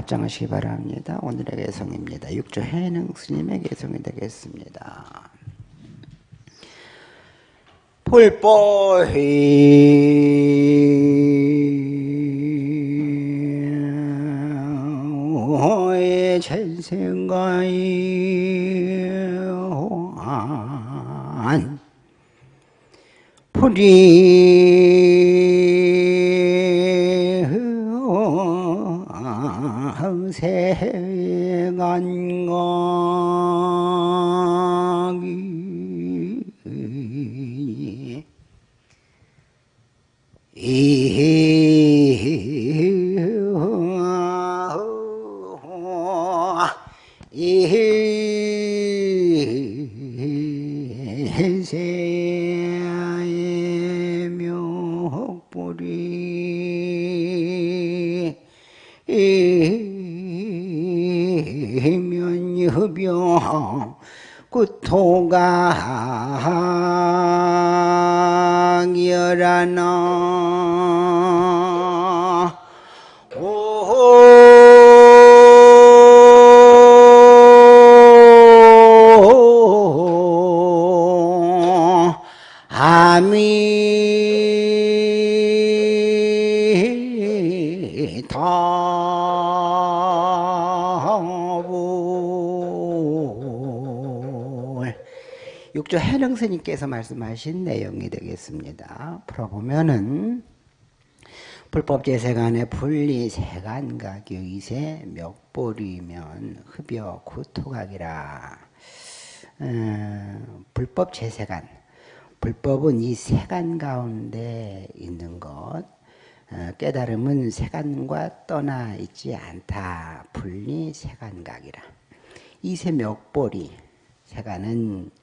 합장하시기 바랍니다. 오늘의 개성입니다. 육조 해능 스님의 개성이 되겠습니다. 불보의 전생가이한 불이 육조 해능스님께서 말씀하신 내용이 되겠습니다. 풀어보면은 불법 제세간의 분리 세간각 유이세 멱보리면 흡여 구토각이라. 어, 불법 제세간 불법은 이 세간 가운데 있는 것. 어, 깨달음은 세간과 떠나 있지 않다. 분리 세간각이라. 이세 멱보리 세간은 어,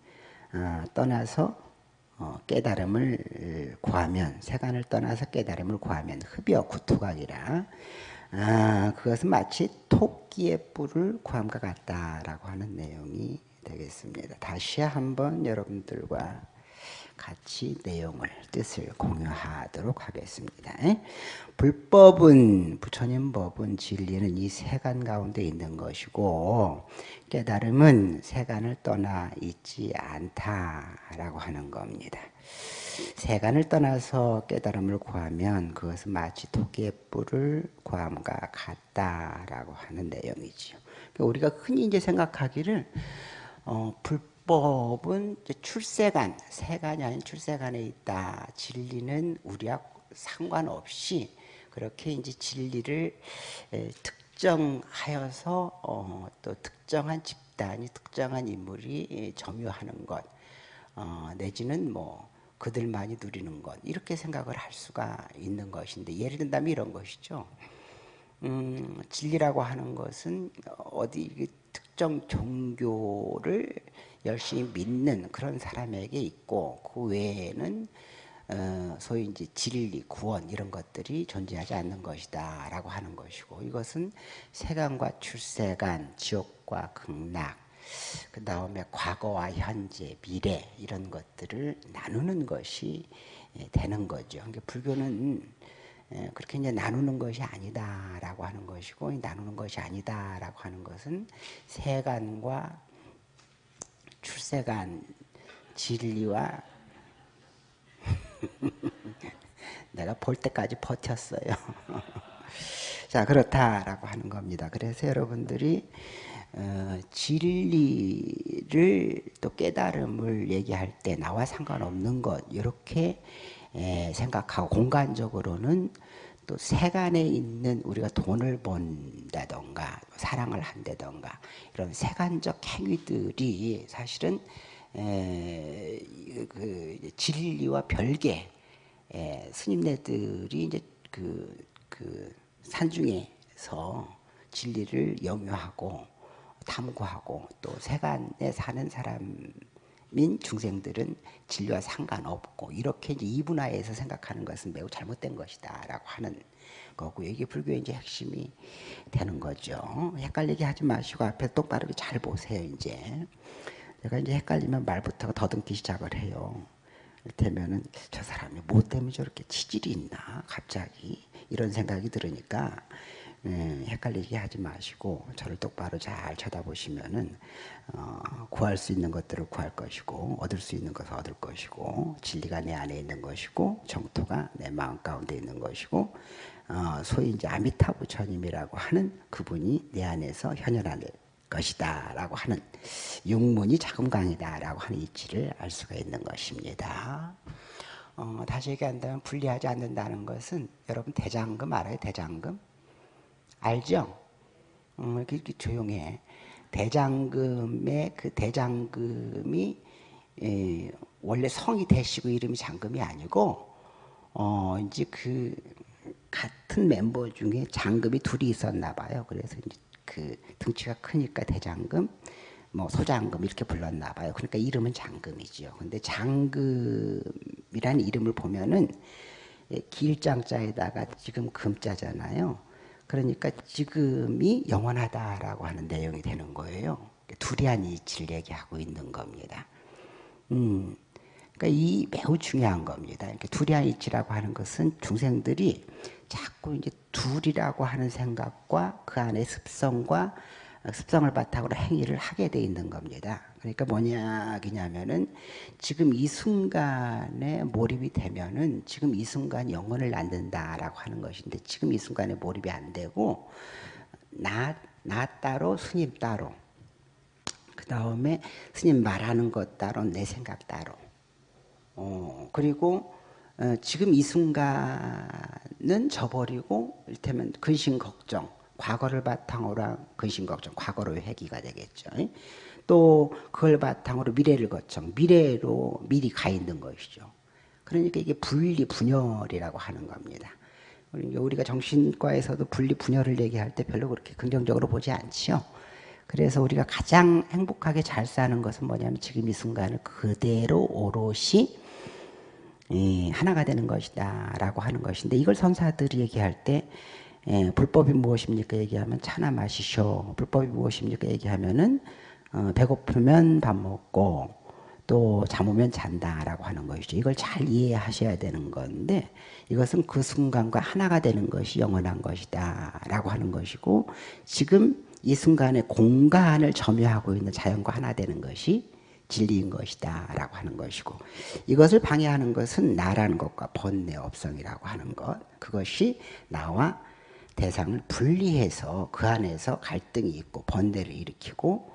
떠나서 어, 깨달음을 구하면 세간을 떠나서 깨달음을 구하면 흡여 구토각이라 아, 그것은 마치 토끼의 뿔을 구함과 같다라고 하는 내용이 되겠습니다. 다시 한번 여러분들과 같이 내용을 뜻을 공유하도록 하겠습니다. 불법은 부처님 법은 진리는 이 세간 가운데 있는 것이고 깨달음은 세간을 떠나 있지 않다라고 하는 겁니다. 세간을 떠나서 깨달음을 구하면 그것은 마치 토끼의 뿔을 구함과 같다라고 하는 내용이지요. 우리가 흔히 이제 생각하기를 어, 불 법은 출세간, 세간이 아닌 출세간에 있다. 진리는 우리와 상관없이 그렇게 이제 진리를 에, 특정하여서 어, 또 특정한 집단이 특정한 인물이 에, 점유하는 것 어, 내지는 뭐 그들만이 누리는 것 이렇게 생각을 할 수가 있는 것인데 예를 든다면 이런 것이죠. 음, 진리라고 하는 것은 어디 특정 종교를 열심히 믿는 그런 사람에게 있고 그 외에는 어, 소위 이제 진리, 구원 이런 것들이 존재하지 않는 것이다 라고 하는 것이고 이것은 세간과 출세간, 지옥과 극락, 그 다음에 과거와 현재, 미래 이런 것들을 나누는 것이 되는 거죠. 그러니까 불교는 그렇게 이제 나누는 것이 아니다라고 하는 것이고 나누는 것이 아니다라고 하는 것은 세간과 출세간 진리와 내가 볼 때까지 버텼어요. 자 그렇다라고 하는 겁니다. 그래서 여러분들이 어, 진리를 또 깨달음을 얘기할 때 나와 상관없는 것 이렇게 에, 생각하고 공간적으로는 또 세간에 있는 우리가 돈을 번다던가 사랑을 한다던가 이런 세간적 행위들이 사실은 에, 그 진리와 별개 에, 스님네들이 이제 그, 그 산중에서 진리를 영유하고 탐구하고 또 세간에 사는 사람 인 중생들은 진리와 상관없고 이렇게 이제 이분화해서 생각하는 것은 매우 잘못된 것이다라고 하는 거고 이게 불교의 이제 핵심이 되는 거죠. 헷갈리게 하지 마시고 앞에 똑바르게 잘 보세요 이제. 제가 이제 헷갈리면 말부터 더듬기 시작을 해요. 이를테면은 저 사람이 뭐 때문에 저렇게 치질이 있나 갑자기 이런 생각이 들으니까 음, 헷갈리게 하지 마시고 저를 똑바로 잘 쳐다보시면은 어, 구할 수 있는 것들을 구할 것이고 얻을 수 있는 것을 얻을 것이고 진리가 내 안에 있는 것이고 정토가 내 마음 가운데 있는 것이고 어, 소위 이제 아미타 부처님이라고 하는 그분이 내 안에서 현현할 것이다라고 하는 육문이 자금강이다라고 하는 이치를 알 수가 있는 것입니다. 어, 다시 얘기한다면 분리하지 않는다는 것은 여러분 대장금 알아요? 대장금 알죠? 어, 이렇게, 조용해. 대장금의 그 대장금이 에, 원래 성이 대시고 이름이 장금이 아니고 어 이제 그 같은 멤버 중에 장금이 둘이 있었나 봐요. 그래서 이제 그 등치가 크니까 대장금, 뭐 소장금 이렇게 불렀나 봐요. 그러니까 이름은 장금이지요. 근데 장금이라는 이름을 보면은 예, 길장자에다가 지금 금자잖아요. 그러니까 지금이 영원하다라고 하는 내용이 되는 거예요. 두리안 이치를 얘기하고 있는 겁니다. 음, 그러니까 이 매우 중요한 겁니다. 이렇게 두리안 이치라고 하는 것은 중생들이 자꾸 이제 둘이라고 하는 생각과 그 안에 습성과 습성을 바탕으로 행위를 하게 돼 있는 겁니다. 그러니까 뭐냐 그냐면은 지금 이 순간에 몰입이 되면은 지금 이 순간 영혼을 낳는다라고 하는 것인데 지금 이 순간에 몰입이 안 되고 나, 나 따로 스님 따로 그 다음에 스님 말하는 것 따로 내 생각 따로 어, 그리고 어, 지금 이 순간은 저버리고 이를테면 근심 걱정 과거를 바탕으로 한 근심 걱정 과거로 회귀가 되겠죠. 또 그걸 바탕으로 미래를 거청 미래로 미리 가 있는 것이죠. 그러니까 이게 분리 분열이라고 하는 겁니다. 우리가 정신과에서도 분리 분열을 얘기할 때 별로 그렇게 긍정적으로 보지 않지요. 그래서 우리가 가장 행복하게 잘 사는 것은 뭐냐면 지금 이 순간을 그대로 오롯이 하나가 되는 것이다 라고 하는 것인데 이걸 선사들이 얘기할 때 예, 불법이 무엇입니까? 얘기하면 차나 마시쇼. 불법이 무엇입니까? 얘기하면은 어, 배고프면 밥 먹고 또 잠오면 잔다라고 하는 것이죠. 이걸 잘 이해하셔야 되는 건데 이것은 그 순간과 하나가 되는 것이 영원한 것이다라고 하는 것이고 지금 이 순간에 공간을 점유하고 있는 자연과 하나 되는 것이 진리인 것이다 라고 하는 것이고 이것을 방해하는 것은 나라는 것과 번뇌 업성이라고 하는 것. 그것이 나와 대상을 분리해서 그 안에서 갈등이 있고 번뇌를 일으키고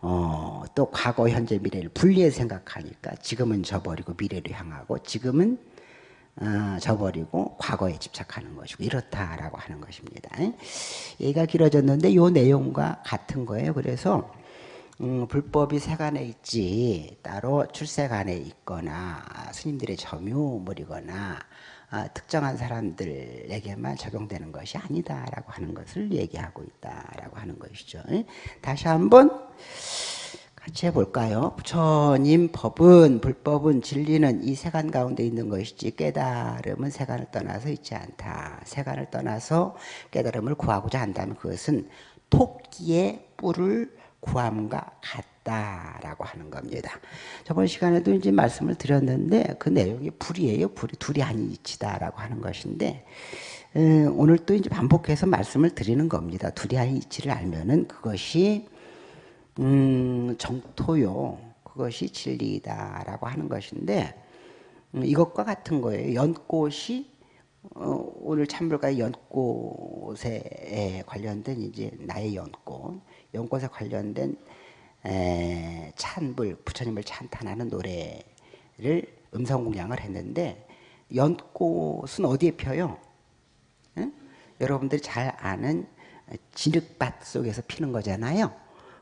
어, 또 과거, 현재, 미래를 분리해 생각하니까 지금은 저버리고 미래를 향하고 지금은 어, 저버리고 과거에 집착하는 것이고 이렇다라고 하는 것입니다. 얘가 길어졌는데 이 내용과 같은 거예요. 그래서 음, 불법이 세간에 있지 따로 출세간에 있거나 스님들의 점유물이거나 아, 특정한 사람들에게만 적용되는 것이 아니다라고 하는 것을 얘기하고 있다라고 하는 것이죠. 다시 한번 같이 해볼까요? 부처님 법은 불법은 진리는 이 세간 가운데 있는 것이지 깨달음은 세간을 떠나서 있지 않다. 세간을 떠나서 깨달음을 구하고자 한다면 그것은 토끼의 뿔을 구함과 같다라고 하는 겁니다. 저번 시간에도 이제 말씀을 드렸는데 그 내용이 불이에요. 불이 둘이 아니치다라고 하는 것인데 음, 오늘 또 이제 반복해서 말씀을 드리는 겁니다. 둘이 아니치를 알면은 그것이 음, 정토요. 그것이 진리다라고 하는 것인데 음, 이것과 같은 거예요. 연꽃이 어, 오늘 참불가의 연꽃에 관련된 이제 나의 연꽃 연꽃에 관련된 에, 찬불 부처님을 찬탄하는 노래를 음성 공양을 했는데 연꽃은 어디에 펴요? 응? 여러분들이 잘 아는 진흙밭 속에서 피는 거잖아요.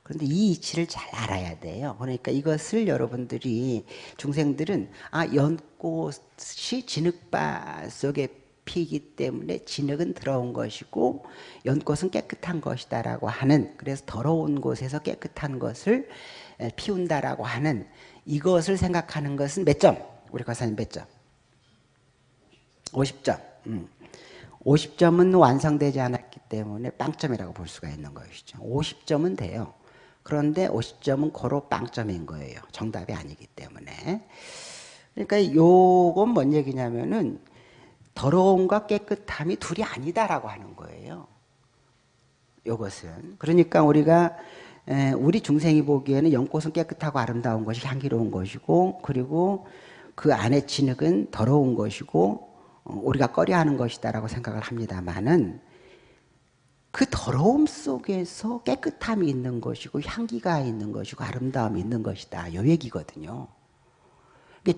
그런데 이 이치를 잘 알아야 돼요. 그러니까 이것을 여러분들이 중생들은 아 연꽃이 진흙밭 속에 피기 때문에 진흙은 더러운 것이고 연꽃은 깨끗한 것이다라고 하는 그래서 더러운 곳에서 깨끗한 것을 피운다라고 하는 이것을 생각하는 것은 몇 점? 우리 과사님 몇 점? 50점. 음. 50점은 완성되지 않았기 때문에 빵점이라고 볼 수가 있는 것이죠. 50점은 돼요. 그런데 50점은 고로 빵점인 거예요. 정답이 아니기 때문에. 그러니까 요건 뭔 얘기냐면은 더러움과 깨끗함이 둘이 아니다라고 하는 거예요. 요것은 그러니까 우리가 우리 중생이 보기에는 연꽃은 깨끗하고 아름다운 것이 향기로운 것이고 그리고 그 안에 진흙은 더러운 것이고 어, 우리가 꺼려하는 것이다라고 생각을 합니다만은 그 더러움 속에서 깨끗함이 있는 것이고 향기가 있는 것이고 아름다움이 있는 것이다. 요 얘기거든요.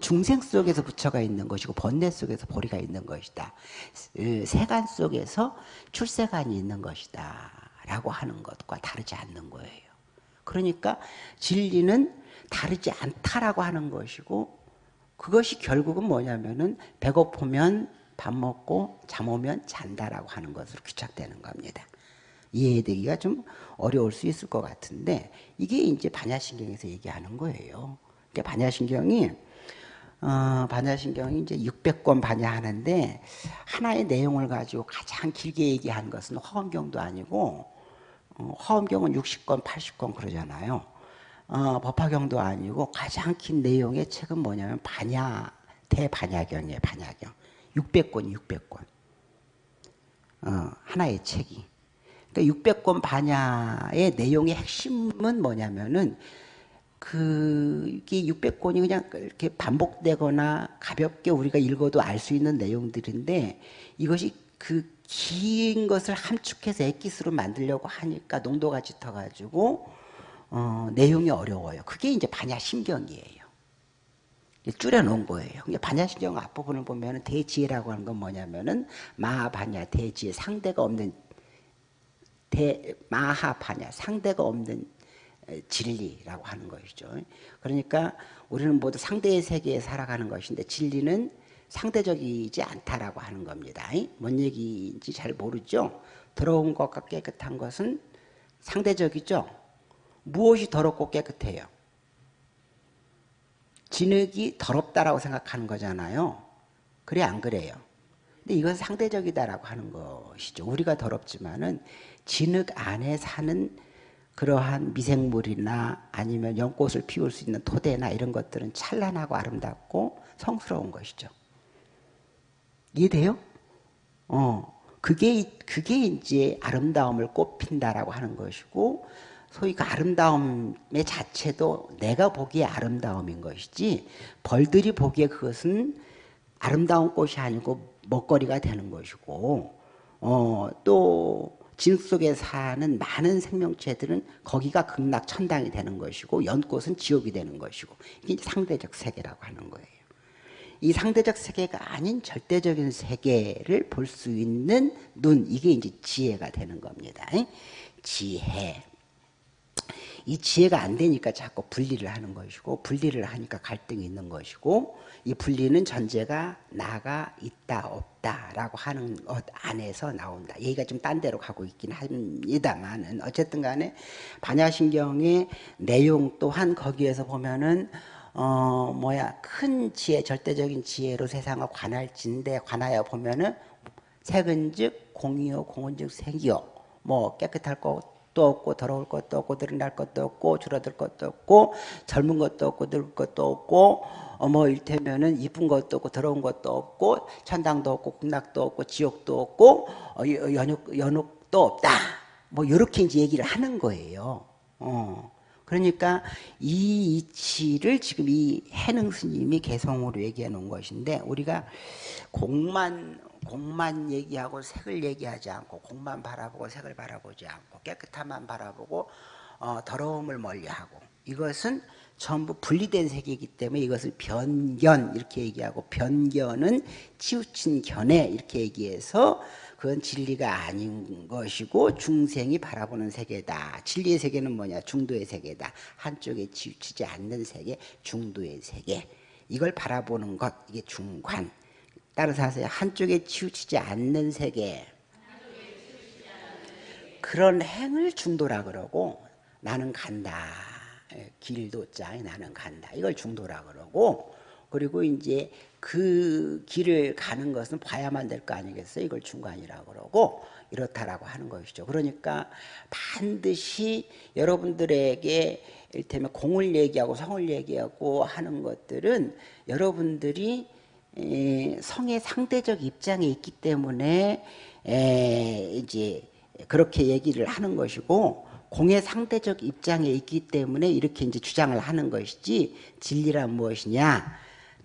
중생 속에서 부처가 있는 것이고 번뇌 속에서 보리가 있는 것이다. 세간 속에서 출세간이 있는 것이다. 라고 하는 것과 다르지 않는 거예요. 그러니까 진리는 다르지 않다라고 하는 것이고 그것이 결국은 뭐냐면은 배고프면 밥 먹고 잠 오면 잔다라고 하는 것으로 귀착되는 겁니다. 이해되기가 좀 어려울 수 있을 것 같은데 이게 이제 반야신경에서 얘기하는 거예요. 그러니까 반야신경이 어, 반야신경이 이제 600권 반야하는데 하나의 내용을 가지고 가장 길게 얘기한 것은 화엄경도 아니고 어, 화엄경은 60권, 80권 그러잖아요. 어, 법화경도 아니고 가장 긴 내용의 책은 뭐냐면 반야 대반야경이에요. 반야경. 600권, 600권. 어, 하나의 책이. 그러니까 600권 반야의 내용의 핵심은 뭐냐면은 그게 600권이 그냥 이렇게 반복되거나 가볍게 우리가 읽어도 알 수 있는 내용들인데 이것이 그 긴 것을 함축해서 액기스로 만들려고 하니까 농도가 짙어가지고 어, 내용이 어려워요. 그게 이제 반야심경이에요. 줄여놓은 거예요. 반야심경 앞부분을 보면 대지혜라고 하는 건 뭐냐면은 마하반야 대지혜 상대가 없는 대 마하반야 상대가 없는 진리라고 하는 것이죠. 그러니까 우리는 모두 상대의 세계에 살아가는 것인데 진리는 상대적이지 않다라고 하는 겁니다. 뭔 얘기인지 잘 모르죠. 더러운 것과 깨끗한 것은 상대적이죠. 무엇이 더럽고 깨끗해요? 진흙이 더럽다라고 생각하는 거잖아요. 그래 안 그래요? 근데 이건 상대적이다라고 하는 것이죠. 우리가 더럽지만은 진흙 안에 사는 그러한 미생물이나 아니면 연꽃을 피울 수 있는 토대나 이런 것들은 찬란하고 아름답고 성스러운 것이죠. 이해돼요? 어, 그게, 그게 이제 아름다움을 꽃핀다라고 하는 것이고, 소위 그 아름다움의 자체도 내가 보기에 아름다움인 것이지, 벌들이 보기에 그것은 아름다운 꽃이 아니고 먹거리가 되는 것이고, 어, 또, 진흙 속에 사는 많은 생명체들은 거기가 극락 천당이 되는 것이고 연꽃은 지옥이 되는 것이고 이게 상대적 세계라고 하는 거예요. 이 상대적 세계가 아닌 절대적인 세계를 볼 수 있는 눈 이게 이제 지혜가 되는 겁니다. 지혜. 이 지혜가 안 되니까 자꾸 분리를 하는 것이고 분리를 하니까 갈등이 있는 것이고 이 분리는 전제가 나가 있다 없다라고 하는 것 안에서 나온다. 얘기가 좀 딴 데로 가고 있긴 합니다만은 어쨌든 간에 반야신경의 내용 또한 거기에서 보면은 어 뭐야 큰 지혜 절대적인 지혜로 세상을 관할진데 관하여 보면은 색은즉 공이요 공은즉 색이요 뭐 깨끗할 것 것도 없고 더러울 것도 없고 드러날 것도 없고 줄어들 것도 없고 젊은 것도 없고 늙을 것도 없고 어뭐 일테면은 이쁜 것도 없고 더러운 것도 없고 천당도 없고 극락도 없고 지옥도 없고 어, 연옥 연옥도 없다. 뭐 이렇게 이제 얘기를 하는 거예요. 어. 그러니까 이 이치를 지금 이 해능 스님이 개성으로 얘기해 놓은 것인데 우리가 공만 공만 얘기하고 색을 얘기하지 않고 공만 바라보고 색을 바라보지 않고 깨끗함만 바라보고 어, 더러움을 멀리하고 이것은 전부 분리된 세계이기 때문에 이것을 변견 이렇게 얘기하고 변견은 치우친 견해 이렇게 얘기해서 그건 진리가 아닌 것이고 중생이 바라보는 세계다. 진리의 세계는 뭐냐? 중도의 세계다. 한쪽에 치우치지 않는 세계, 중도의 세계. 이걸 바라보는 것, 이게 중관. 따라서 하세요. 한쪽에 치우치지 않는 세계. 그런 행을 중도라 그러고 나는 간다. 예, 길도 짱 나는 간다. 이걸 중도라 그러고 그리고 이제 그 길을 가는 것은 봐야만 될 거 아니겠어요? 이걸 중간이라 그러고 이렇다라고 하는 것이죠. 그러니까 반드시 여러분들에게 일테면 공을 얘기하고 성을 얘기하고 하는 것들은 여러분들이 성의 상대적 입장에 있기 때문에 이제 그렇게 얘기를 하는 것이고 공의 상대적 입장에 있기 때문에 이렇게 이제 주장을 하는 것이지 진리란 무엇이냐?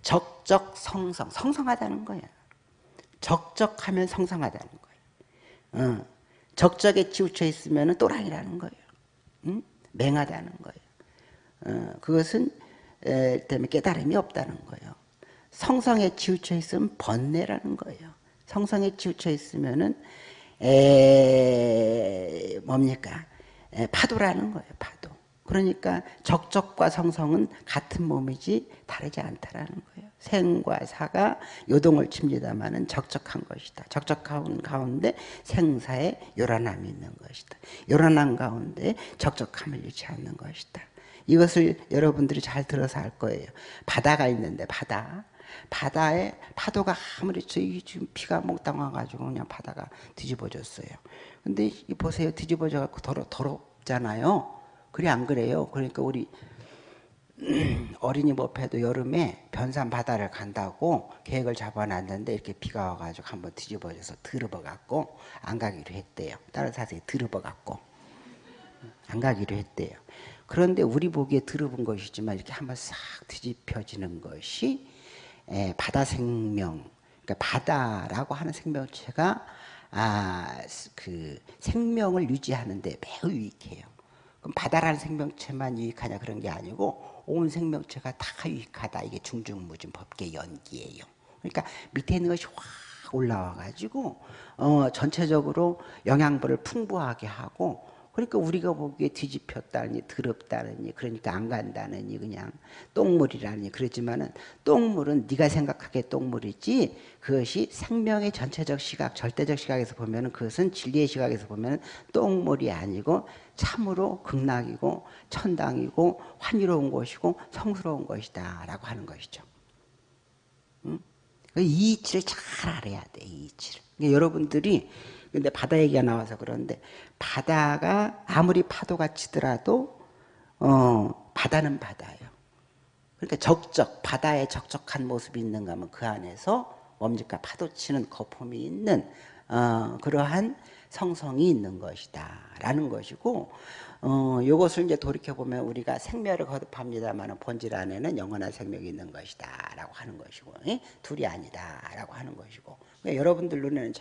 적적 성성 성성하다는 거야. 적적하면 성성하다는 거예요. 어. 적적에 치우쳐 있으면 또랑이라는 거예요. 응? 맹하다는 거예요. 어. 그것은 에, 때문에 깨달음이 없다는 거예요. 성성에 치우쳐 있으면 번뇌라는 거예요. 성성에 치우쳐 있으면은 에 뭡니까? 에, 파도라는 거예요. 파도. 그러니까 적적과 성성은 같은 몸이지 다르지 않다라는 거예요. 생과 사가 요동을 칩니다마는 적적한 것이다. 적적한 가운데 생사의 요란함이 있는 것이다. 요란함 가운데 적적함을 잃지 않는 것이다. 이것을 여러분들이 잘 들어서 알 거예요. 바다가 있는데 바다. 바다에 파도가 아무리 지금 비가 몽땅 와가지고 그냥 바다가 뒤집어졌어요. 근데 보세요. 뒤집어져 갖고 더러, 더럽잖아요. 그래 안 그래요? 그러니까 우리 어린이 법회도 여름에 변산 바다를 간다고 계획을 잡아놨는데 이렇게 비가 와가지고 한번 뒤집어져서 드러버갖고 안 가기로 했대요. 다른 사람이 드러버갖고 안 가기로 했대요. 그런데 우리 보기에 드러본 것이지만 이렇게 한번 싹 뒤집혀지는 것이 바다 생명, 그러니까 바다라고 하는 생명체가 아, 그 생명을 유지하는데 매우 유익해요. 그럼 바다라는 생명체만 유익하냐 그런 게 아니고 온 생명체가 다 유익하다. 이게 중중무진 법계 연기예요. 그러니까 밑에 있는 것이 확 올라와 가지고 어, 전체적으로 영양분을 풍부하게 하고 그러니까 우리가 보기에 뒤집혔다니 더럽다니 그러니까 안 간다느니 그냥 똥물이라니 그러지만은 똥물은 네가 생각하기에 똥물이지 그것이 생명의 전체적 시각 절대적 시각에서 보면은 그것은 진리의 시각에서 보면은 똥물이 아니고 참으로 극락이고 천당이고 환희로운 것이고 성스러운 것이다 라고 하는 것이죠. 응? 이 이치를 잘 알아야 돼. 이 이치를. 그러니까 여러분들이 근데 바다 얘기가 나와서 그런데 바다가 아무리 파도가 치더라도 어, 바다는 바다예요. 그러니까 적적 바다에 적적한 모습이 있는가 하면 그 안에서 뭡니까 파도 치는 거품이 있는 어, 그러한 성성이 있는 것이다 라는 것이고 어, 이것을 이제 돌이켜 보면 우리가 생멸을 거듭합니다만 본질 안에는 영원한 생명이 있는 것이다 라고 하는 것이고 예? 둘이 아니다 라고 하는 것이고 그러니까 여러분들 눈에는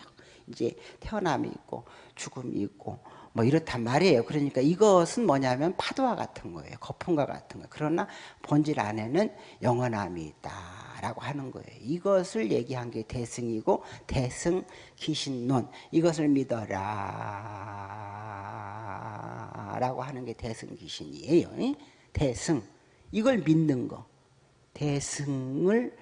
이제 태어남이 있고 죽음이 있고 뭐 이렇단 말이에요. 그러니까 이것은 뭐냐면 파도와 같은 거예요. 거품과 같은 거. 그러나 본질 안에는 영원함이 있다라고 하는 거예요. 이것을 얘기한 게 대승이고 대승 기신론 이것을 믿어라 라고 하는 게 대승 기신이에요. 대승 이걸 믿는 거. 대승을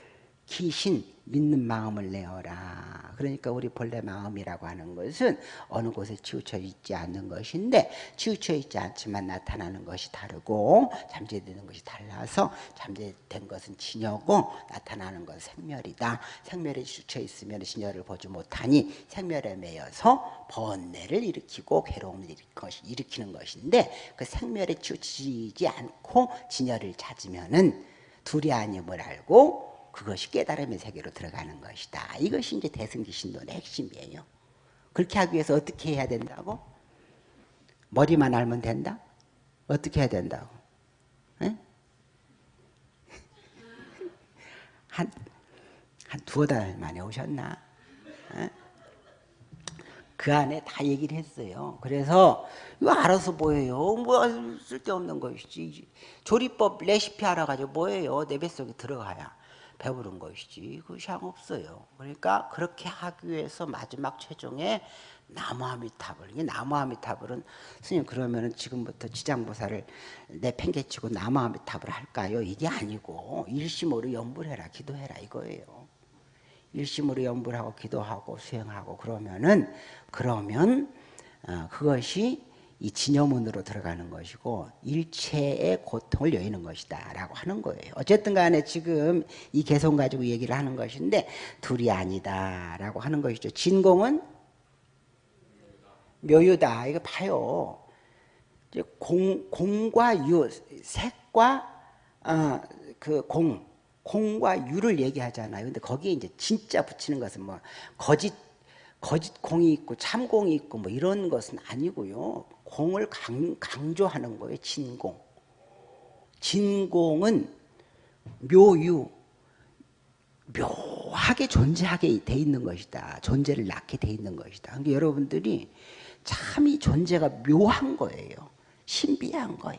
기신 믿는 마음을 내어라. 그러니까 우리 본래 마음이라고 하는 것은 어느 곳에 치우쳐 있지 않는 것인데 치우쳐 있지 않지만 나타나는 것이 다르고 잠재되는 것이 달라서 잠재된 것은 진여고 나타나는 것은 생멸이다. 생멸에 치우쳐 있으면 진여를 보지 못하니 생멸에 매여서 번뇌를 일으키고 괴로움을 일으키는 것인데 그 생멸에 치우치지 않고 진여를 찾으면은 둘이 아님을 알고 그것이 깨달음의 세계로 들어가는 것이다. 이것이 이제 대승기 신론의 핵심이에요. 그렇게 하기 위해서 어떻게 해야 된다고? 머리만 알면 된다? 어떻게 해야 된다고? 에? 한, 한 두어 달 만에 오셨나? 에? 그 안에 다 얘기를 했어요. 그래서 이거 알아서 뭐예요? 뭐 쓸데없는 것이지. 조리법 레시피 알아가지고 뭐예요? 내 뱃속에 들어가야. 배부른 것이지 그것이 없어요. 그러니까 그렇게 하기 위해서 마지막 최종에 나무아미타불. 이 나무아미타불은 스님 그러면은 지금부터 지장보살을 내팽개치고 나무아미타불 할까요? 이게 아니고 일심으로 연불해라, 기도해라 이거예요. 일심으로 연불하고 기도하고 수행하고 그러면은 그러면 어, 그것이 이 진여문으로 들어가는 것이고 일체의 고통을 여의는 것이다 라고 하는 거예요. 어쨌든 간에 지금 이 개성 가지고 얘기를 하는 것인데 둘이 아니다 라고 하는 것이죠. 진공은 묘유다. 이거 봐요. 공, 공과 유, 색과 어, 그 공, 공과 유를 얘기하잖아요. 근데 거기에 이제 진짜 붙이는 것은 뭐 거짓 거짓 공이 있고 참 공이 있고 뭐 이런 것은 아니고요. 공을 강, 강조하는 거예요. 진공. 진공은 묘유, 묘하게 존재하게 돼 있는 것이다. 존재를 낳게 돼 있는 것이다. 그러니까 여러분들이 참 이 존재가 묘한 거예요. 신비한 거야.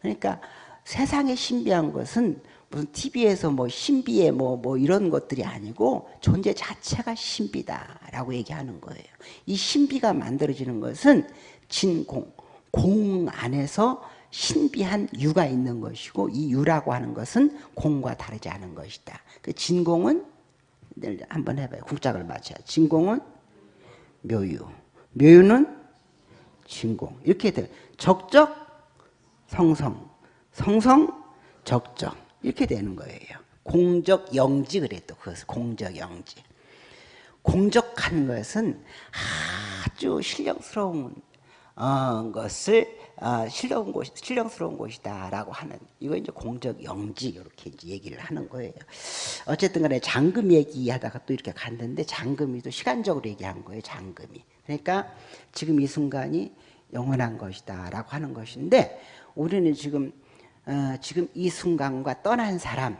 그러니까 세상에 신비한 것은 무슨 TV에서 뭐 신비해 뭐, 뭐 이런 것들이 아니고 존재 자체가 신비다라고 얘기하는 거예요. 이 신비가 만들어지는 것은 진공, 공 안에서 신비한 유가 있는 것이고 이 유라고 하는 것은 공과 다르지 않은 것이다. 그 진공은 한번 해봐요. 국작을 맞춰요. 진공은 묘유, 묘유는 진공 이렇게 돼. 적적, 성성, 성성, 적적 이렇게 되는 거예요. 공적 영지 그래도 그것을 공적 영지. 공적한 것은 아주 신령스러운 어, 것을 어, 신령 곳, 신령스러운 곳이다라고 하는 이거 이제 공적 영지 이렇게 이제 얘기를 하는 거예요. 어쨌든 간에 장금 얘기하다가 또 이렇게 갔는데 장금이 또 시간적으로 얘기한 거예요. 장금이. 그러니까 지금 이 순간이 영원한 것이다라고 하는 것인데 우리는 지금 어, 지금 이 순간과 떠난 사람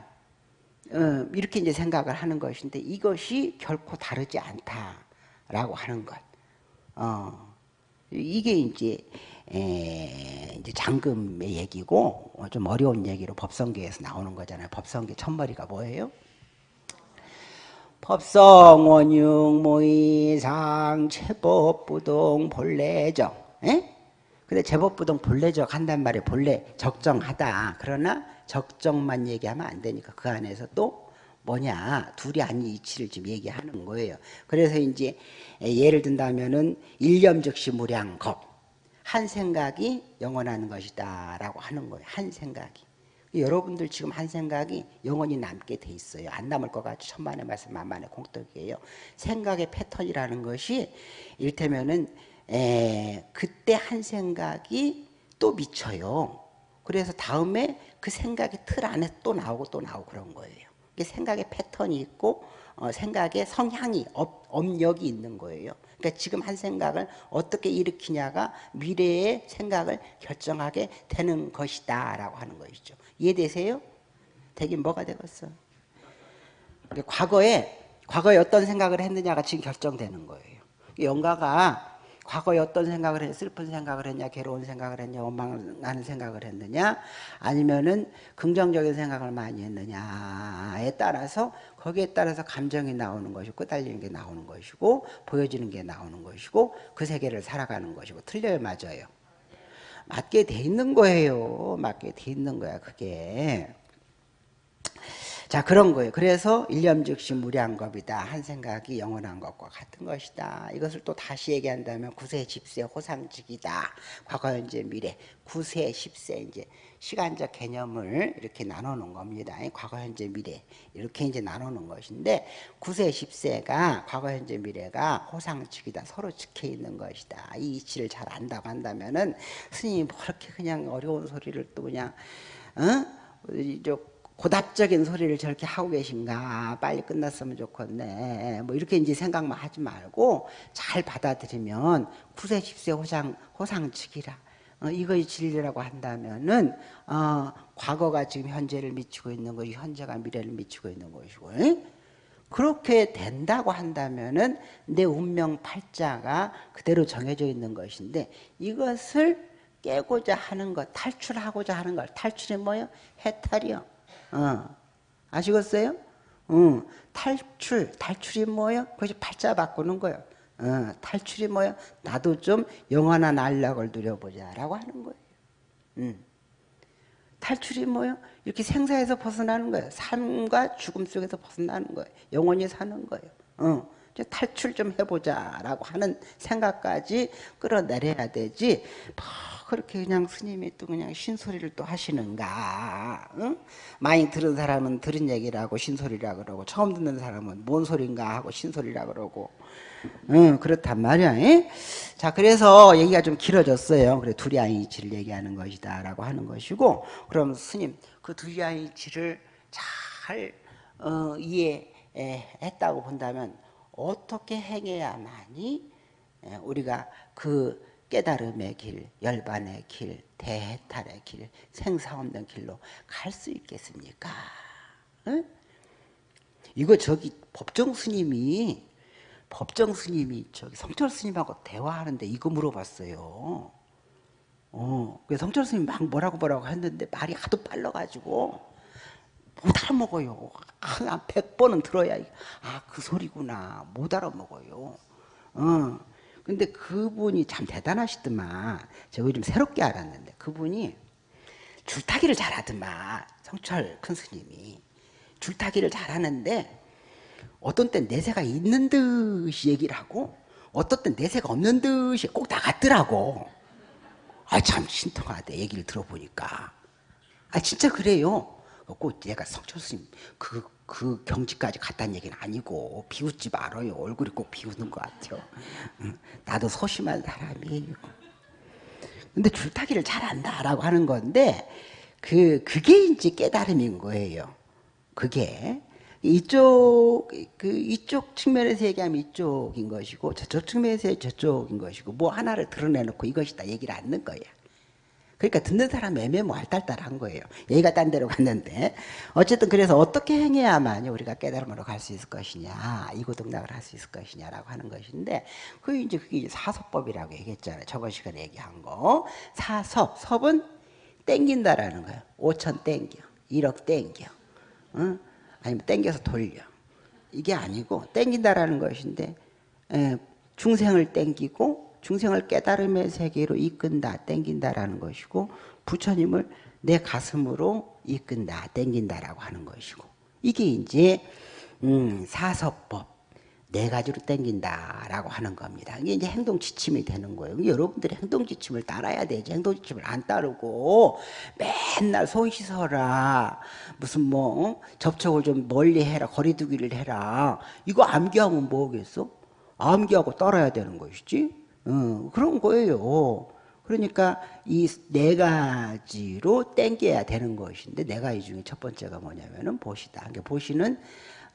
어, 이렇게 이제 생각을 하는 것인데 이것이 결코 다르지 않다라고 하는 것. 어, 이게 이제 에, 이제 장금의 얘기고 좀 어려운 얘기로 법성계에서 나오는 거잖아요. 법성계 첫머리가 뭐예요? 법성 원육 모의상 체법부동 본래정. 에? 근데 제법부동 본래적 한단 말이에요. 본래 적정하다. 그러나 적정만 얘기하면 안 되니까 그 안에서 또 뭐냐 둘이 아닌 이치를 지금 얘기하는 거예요. 그래서 이제 예를 든다면은 일념 즉시 무량겁 한 생각이 영원한 것이다라고 하는 거예요. 한 생각이. 여러분들 지금 한 생각이 영원히 남게 돼 있어요. 안 남을 것 같죠. 천만의 말씀 만만의 콩떡이에요. 생각의 패턴이라는 것이 이를테면은 에, 그때 한 생각이 또 미쳐요. 그래서 다음에 그 생각의 틀 안에 또 나오고 또 나오고 그런 거예요. 생각의 패턴이 있고 어, 생각의 성향이 업, 업력이 있는 거예요. 그러니까 지금 한 생각을 어떻게 일으키냐가 미래의 생각을 결정하게 되는 것이다 라고 하는 것이죠. 이해되세요? 되긴 뭐가 되겠어? 과거에 과거에 어떤 생각을 했느냐가 지금 결정되는 거예요. 영가가 과거에 어떤 생각을 했, 슬픈 생각을 했냐, 괴로운 생각을 했냐, 원망하는 생각을 했느냐, 아니면은 긍정적인 생각을 많이 했느냐에 따라서 거기에 따라서 감정이 나오는 것이고 끄달리는 게 나오는 것이고 보여지는 게 나오는 것이고 그 세계를 살아가는 것이고 틀려요, 맞아요. 맞게 돼 있는 거예요. 맞게 돼 있는 거야, 그게. 자 그런 거예요. 그래서 일념 즉시 무량겁이다. 한 생각이 영원한 것과 같은 것이다. 이것을 또 다시 얘기한다면 구세, 집세, 호상직이다. 과거, 현재, 미래. 구세, 십세 이제 시간적 개념을 이렇게 나누는 겁니다. 과거, 현재, 미래 이렇게 이제 나누는 것인데 구세, 십세가 과거, 현재, 미래가 호상직이다. 서로 지켜 있는 것이다. 이 이치를 잘 안다고 한다면은 스님이 뭐 그렇게 그냥 어려운 소리를 또 그냥 어? 고답적인 소리를 저렇게 하고 계신가 빨리 끝났으면 좋겠네 뭐 이렇게 이제 생각만 하지 말고 잘 받아들이면 구세 십세 호상 호상 측이라 어, 이것이 진리라고 한다면은 어, 과거가 지금 현재를 미치고 있는 것이 현재가 미래를 미치고 있는 것이고 에? 그렇게 된다고 한다면은 내 운명 팔자가 그대로 정해져 있는 것인데 이것을 깨고자 하는 것, 탈출하고자 하는 것, 탈출이 뭐요? 해탈이요. 어. 아시겠어요? 어. 탈출, 탈출이 뭐예요? 그것이 팔자 바꾸는 거예요. 어. 탈출이 뭐예요? 나도 좀 영원한 안락을 누려보자라고 하는 거예요. 음. 탈출이 뭐예요? 이렇게 생사에서 벗어나는 거예요. 삶과 죽음 속에서 벗어나는 거예요. 영원히 사는 거예요. 어. 탈출 좀 해보자라고 하는 생각까지 끌어내려야 되지. 뭐 그렇게 그냥 스님이 또 그냥 신소리를 또 하시는가? 응? 많이 들은 사람은 들은 얘기라고 신소리라 그러고 처음 듣는 사람은 뭔 소린가 하고 신소리라 그러고 응, 그렇단 말이야. 에? 자, 그래서 얘기가 좀 길어졌어요. 그래 두리안이치를 얘기하는 것이다 라고 하는 것이고 그럼 스님 그 두리안이치를 잘 어, 이해했다고 본다면 어떻게 행해야만이 예, 우리가 그 깨달음의 길, 열반의 길, 대해탈의 길, 생사 없는 길로 갈 수 있겠습니까? 응? 이거 저기 법정 스님이 법정 스님이 저기 성철 스님하고 대화하는데 이거 물어봤어요. 어, 그 성철 스님 막 뭐라고 뭐라고 했는데 말이 하도 빨라가지고 못 알아먹어요. 한 100번은 들어야 아 그 소리구나 못 알아먹어요. 어. 근데 그분이 참 대단하시더만 제가 요즘 새롭게 알았는데 그분이 줄타기를 잘하더만 성철 큰 스님이 줄타기를 잘하는데 어떤 땐 내세가 있는 듯이 얘기를 하고 어떤 땐 내세가 없는 듯이 꼭 나갔더라고 아 참 신통하대 얘기를 들어보니까 아 진짜 그래요 꼭 내가 성철 스님 그, 그 경지까지 갔다는 얘기는 아니고 비웃지 말아요. 얼굴이 꼭 비웃는 것 같아요. 나도 소심한 사람이에요 근데 줄타기를 잘한다라고 하는 건데 그 그게 이제 깨달음인 거예요. 그게 이쪽 그 이쪽 측면에서 얘기하면 이쪽인 것이고 저쪽 측면에서 저쪽인 것이고 뭐 하나를 드러내놓고 이것이다 얘기를 않는 거야. 그러니까 듣는 사람 애매모할 딸딸한 거예요. 얘가 딴 데로 갔는데 어쨌든 그래서 어떻게 행해야만 우리가 깨달음으로 갈 수 있을 것이냐 이고등락을 할 수 있을 것이냐라고 하는 것인데 그 이제 그게 사섭법이라고 얘기했잖아요. 저번 시간에 얘기한 거 사섭 섭은 땡긴다라는 거예요. 5천 땡겨 1억 땡겨 응? 아니면 땡겨서 돌려. 이게 아니고 땡긴다라는 것인데 에, 중생을 땡기고 중생을 깨달음의 세계로 이끈다, 땡긴다라는 것이고 부처님을 내 가슴으로 이끈다, 땡긴다라고 하는 것이고 이게 이제 음, 사서법 네 가지로 땡긴다라고 하는 겁니다. 이게 이제 행동 지침이 되는 거예요. 여러분들이 행동 지침을 따라야 되지. 행동 지침을 안 따르고 맨날 손 씻어라. 무슨 뭐 어? 접촉을 좀 멀리 해라. 거리두기를 해라. 이거 암기하면 뭐겠어? 암기하고 따라야 되는 것이지. 어, 그런 거예요. 그러니까 이 네 가지로 땡겨야 되는 것인데 네 가지 중에 첫 번째가 뭐냐면은 보시다. 그러니까 보시는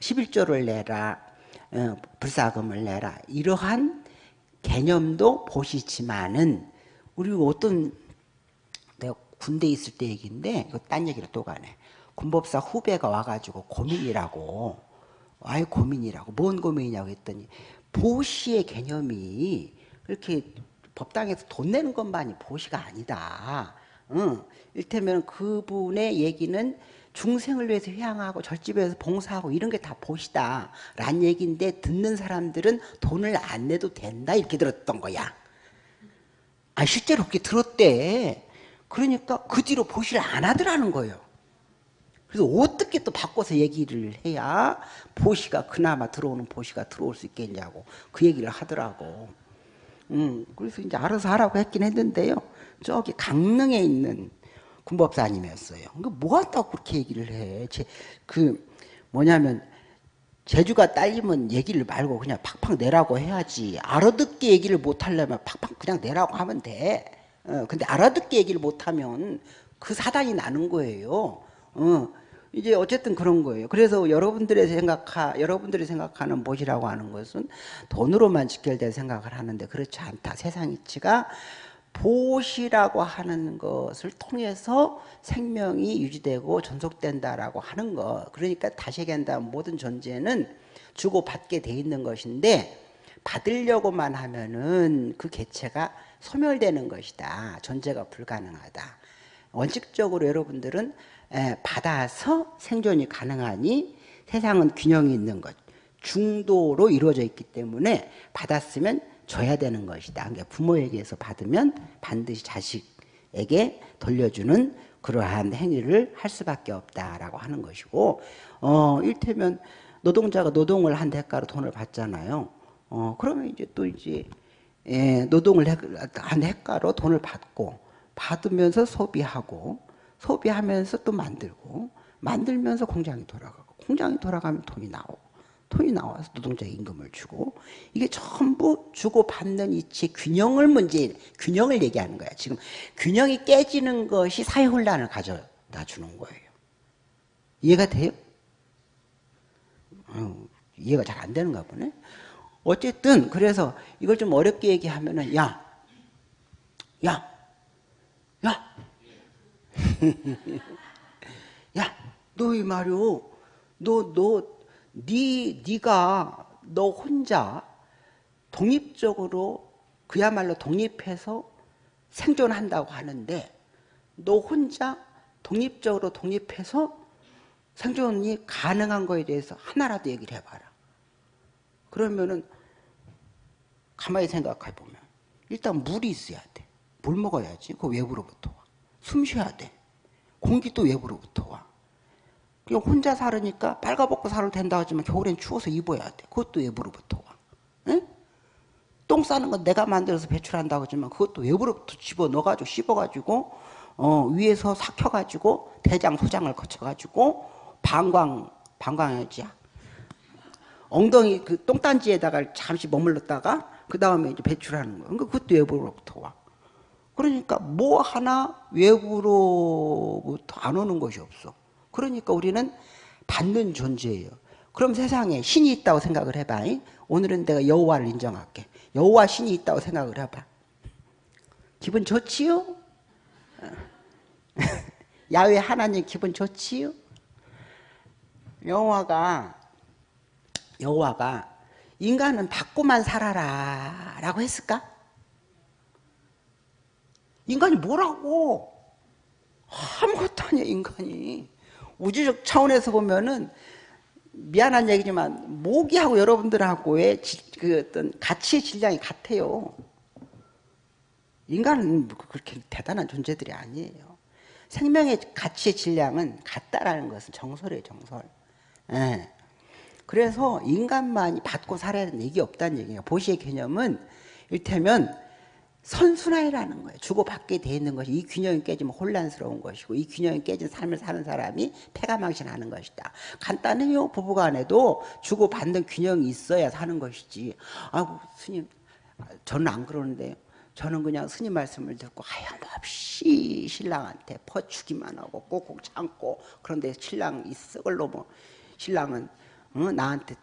11조를 내라. 어, 불사금을 내라 이러한 개념도 보시지만은 우리 어떤 내가 군대 있을 때 얘기인데 딴 얘기를 또 가네 군법사 후배가 와가지고 고민이라고 아예 고민이라고 뭔 고민이냐고 했더니 보시의 개념이 이렇게 법당에서 돈 내는 것만이 보시가 아니다. 응. 일테면 그분의 얘기는 중생을 위해서 회양하고 절집에서 봉사하고 이런 게 다 보시다. 라는 얘기인데 듣는 사람들은 돈을 안 내도 된다 이렇게 들었던 거야. 아 실제로 그렇게 들었대. 그러니까 그 뒤로 보시를 안 하더라는 거예요. 그래서 어떻게 또 바꿔서 얘기를 해야 보시가 그나마 들어오는 보시가 들어올 수 있겠냐고 그 얘기를 하더라고 음, 그래서 이제 알아서 하라고 했긴 했는데요 저기 강릉에 있는 군법사님이었어요. 그러니까 뭐 한다고 그렇게 얘기를 해. 제, 그 뭐냐면 제주가 딸리면 얘기를 말고 그냥 팍팍 내라고 해야지. 알아듣게 얘기를 못 하려면 팍팍 그냥 내라고 하면 돼. 어, 근데 알아듣게 얘기를 못 하면 그 사단이 나는 거예요. 어, 이제 어쨌든 그런 거예요. 그래서 여러분들의 생각하, 여러분들이 생각하는 못이라고 하는 것은 돈으로만 직결된 생각을 하는데 그렇지 않다. 세상 이치가 보시라고 하는 것을 통해서 생명이 유지되고 전속된다라고 하는 것. 그러니까 다시 얘기한다면 모든 존재는 주고 받게 돼 있는 것인데 받으려고만 하면은 그 개체가 소멸되는 것이다. 존재가 불가능하다. 원칙적으로 여러분들은 받아서 생존이 가능하니 세상은 균형이 있는 것. 중도로 이루어져 있기 때문에 받았으면 줘야 되는 것이다. 그러니까 부모에게서 받으면 반드시 자식에게 돌려주는 그러한 행위를 할 수밖에 없다라고 하는 것이고 어 일테면 노동자가 노동을 한 대가로 돈을 받잖아요. 어 그러면 이제 또 이제 예, 노동을 한 대가로 돈을 받고 받으면서 소비하고 소비하면서 또 만들고 만들면서 공장이 돌아가고 공장이 돌아가면 돈이 나오고 돈이 나와서 노동자 임금을 주고 이게 전부 주고 받는 이치 균형을 문제 균형을 얘기하는 거야. 지금 균형이 깨지는 것이 사회 혼란을 가져다 주는 거예요. 이해가 돼요? 어, 이해가 잘 안 되는가 보네. 어쨌든 그래서 이걸 좀 어렵게 얘기하면은 야, 야, 야, 야, 너이 말이오, 너, 너, 네, 네가 너 혼자 독립적으로 그야말로 독립해서 생존한다고 하는데 너 혼자 독립적으로 독립해서 생존이 가능한 거에 대해서 하나라도 얘기를 해봐라. 그러면은 가만히 생각해 보면 일단 물이 있어야 돼. 물 먹어야지. 그 외부로부터 와. 숨 쉬어야 돼. 공기도 외부로부터 와. 그냥 혼자 살으니까 빨가벗고 살아도 된다 하지만 겨울엔 추워서 입어야 돼. 그것도 외부로부터 와. 응? 똥 싸는 건 내가 만들어서 배출한다고 하지만 그것도 외부로부터 집어넣어가지고 씹어가지고 어, 위에서 삭혀가지고 대장 소장을 거쳐가지고 방광 방광이지 엉덩이 그 똥단지에다가 잠시 머물렀다가 그 다음에 이제 배출하는 거예요. 그러니까 그것도 외부로부터 와. 그러니까 뭐 하나 외부로부터 안 오는 것이 없어. 그러니까 우리는 받는 존재예요. 그럼 세상에 신이 있다고 생각을 해봐. 오늘은 내가 여호와를 인정할게. 여호와 신이 있다고 생각을 해봐. 기분 좋지요? 야외 하나님 기분 좋지요? 여호와가 여호와가 인간은 받고만 살아라 라고 했을까? 인간이 뭐라고? 아무것도 아니야 인간이 우주적 차원에서 보면은 미안한 얘기지만 모기하고 여러분들하고의 그 어떤 가치의 질량이 같아요 인간은 그렇게 대단한 존재들이 아니에요 생명의 가치의 질량은 같다라는 것은 정설이에요 정설 예. 그래서 인간만이 받고 살아야 되는 얘기 없다는 얘기예요. 보시의 개념은 일테면 선순환이라는 거예요. 주고받게 돼 있는 것이 이 균형이 깨지면 혼란스러운 것이고 이 균형이 깨진 삶을 사는 사람이 패가망신하는 것이다. 간단해요. 부부간에도 주고받는 균형이 있어야 사는 것이지. 아이고 스님 저는 안 그러는데요. 저는 그냥 스님 말씀을 듣고 하염없이 신랑한테 퍼주기만 하고 꼭꼭 참고 그런데 신랑이 썩을 놈뭐 신랑은 어, 나한테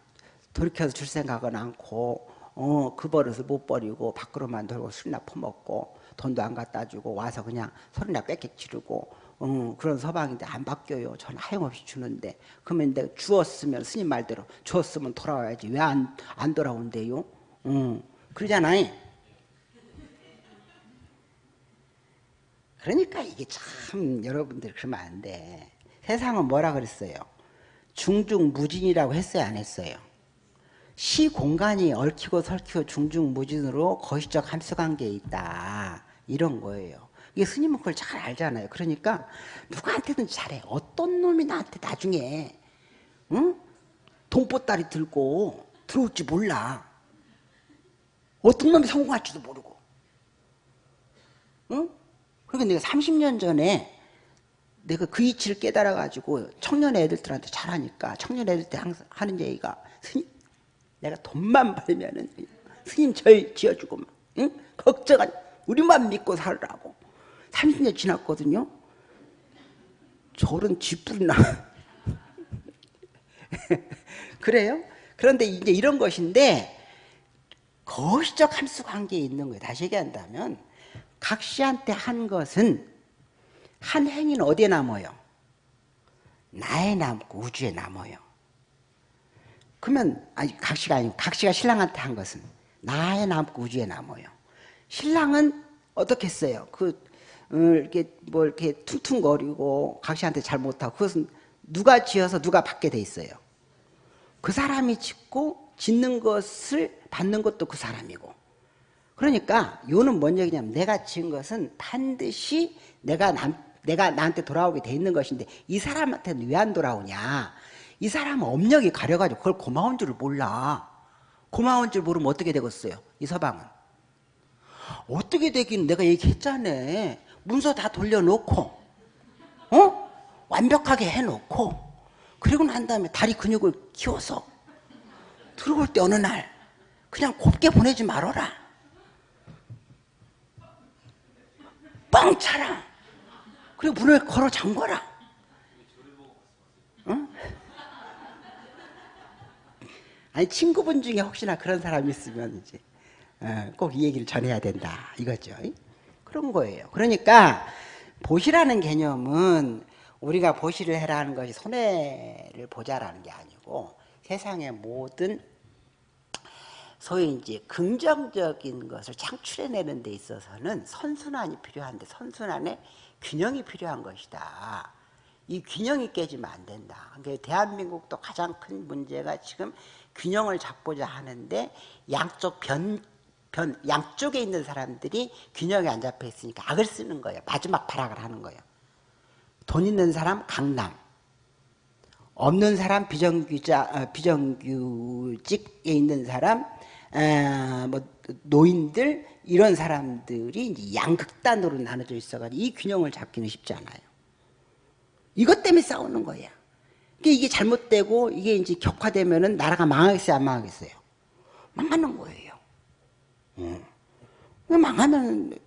돌이켜서 줄 생각은 않고 어, 그 버릇을 못 버리고 밖으로만 돌고 술이나 퍼먹고 돈도 안 갖다 주고 와서 그냥 소리나 꽥꽥 지르고 어, 그런 서방인데 안 바뀌어요. 저는 하염없이 주는데 그러면 내가 주었으면 스님 말대로 주었으면 돌아와야지 왜 안 안 돌아온대요? 어, 그러잖아요. 그러니까 이게 참 여러분들 그러면 안 돼. 세상은 뭐라 그랬어요? 중중무진이라고 했어요 안 했어요? 시 공간이 얽히고 설키고 중중 무진으로 거시적 함수 관계에 있다. 이런 거예요. 이게 스님은 그걸 잘 알잖아요. 그러니까 누구한테든 잘해. 어떤 놈이 나한테 나중에 응? 돈보따리 들고 들어올지 몰라. 어떤 놈이 성공할지도 모르고. 응? 그러니까 내가 30년 전에 내가 그 이치를 깨달아가지고 청년 애들한테 잘하니까 청년 애들 때 항상 하는 얘기가 스님 내가 돈만 벌면은 스님 절 지어주고 막, 응? 걱정한 우리만 믿고 살라고 30년 지났거든요 저런 쥐뿔이나 그래요? 그런데 이제 이런 것인데 거시적 함수 관계에 있는 거예요 다시 얘기한다면 각시한테 한 것은 한 행위는 어디에 남아요? 나에 남고 우주에 남아요. 그러면 아니 각시가 아니고 각시가 신랑한테 한 것은 나에 남고 우주에 남아요. 신랑은 어떻게 했어요? 그 어, 이렇게 뭐 이렇게 퉁퉁거리고 각시한테 잘 못하고 그것은 누가 지어서 누가 받게 돼 있어요. 그 사람이 짓고 짓는 것을 받는 것도 그 사람이고. 그러니까 요는 뭔 얘기냐면 내가 지은 것은 반드시 내가 남, 내가 나한테 돌아오게 돼 있는 것인데 이 사람한테는 왜 안 돌아오냐 이 사람은 업력이 가려가지고 그걸 고마운 줄을 몰라 고마운 줄 모르면 어떻게 되겠어요 이 서방은 어떻게 되긴 내가 얘기했잖아 문서 다 돌려놓고 어? 완벽하게 해놓고 그리고 난 다음에 다리 근육을 키워서 들어올 때 어느 날 그냥 곱게 보내지 말아라 뻥 차라 그리고 문을 걸어 잠궈라. 응? 아니 친구분 중에 혹시나 그런 사람이 있으면 이제 어, 꼭이 얘기를 전해야 된다 이거죠. 그런 거예요. 그러니까 보시라는 개념은 우리가 보시를 해라는 것이 손해를 보자라는 게 아니고 세상의 모든 소위 이제 긍정적인 것을 창출해내는 데 있어서는 선순환이 필요한데 선순환에 균형이 필요한 것이다. 이 균형이 깨지면 안 된다. 그러니까 대한민국도 가장 큰 문제가 지금 균형을 잡고자 하는데 양쪽 변, 변, 양쪽에 있는 사람들이 균형이 안 잡혀 있으니까 악을 쓰는 거예요. 마지막 발악을 하는 거예요. 돈 있는 사람 강남, 없는 사람 비정규자, 어, 비정규직에 있는 사람, 에, 뭐 노인들 이런 사람들이 양극단으로 나눠져 있어가지고 이 균형을 잡기는 쉽지 않아요. 이것 때문에 싸우는 거야. 이게 잘못되고 이게 이제 격화되면은 나라가 망하겠어요, 안 망하겠어요? 망하는 거예요. 어. 망하면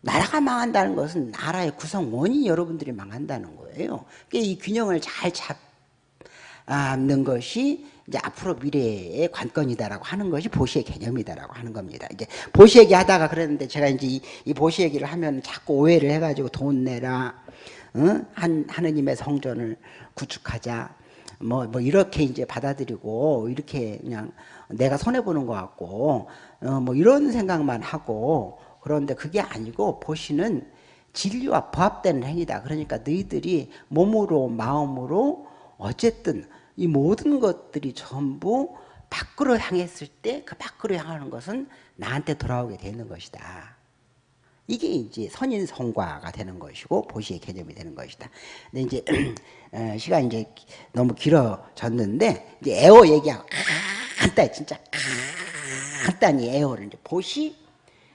나라가 망한다는 것은 나라의 구성원이 여러분들이 망한다는 거예요. 이 균형을 잘 잡는 것이 이제 앞으로 미래의 관건이다라고 하는 것이 보시의 개념이다라고 하는 겁니다. 이제 보시 얘기 하다가 그랬는데 제가 이제 이, 이 보시 얘기를 하면 자꾸 오해를 해가지고 돈 내라, 어? 한 하느님의 성전을 구축하자, 뭐, 뭐 이렇게 이제 받아들이고 이렇게 그냥 내가 손해 보는 것 같고 어, 뭐 이런 생각만 하고 그런데 그게 아니고 보시는 진리와 부합되는 행위다. 그러니까 너희들이 몸으로 마음으로 어쨌든 이 모든 것들이 전부 밖으로 향했을 때 그 밖으로 향하는 것은 나한테 돌아오게 되는 것이다. 이게 이제 선인선과가 되는 것이고 보시의 개념이 되는 것이다. 근데 이제 어, 시간 이제 너무 길어졌는데 이제 애어 얘기하고 간단히 진짜 간단히 애어를 이제 보시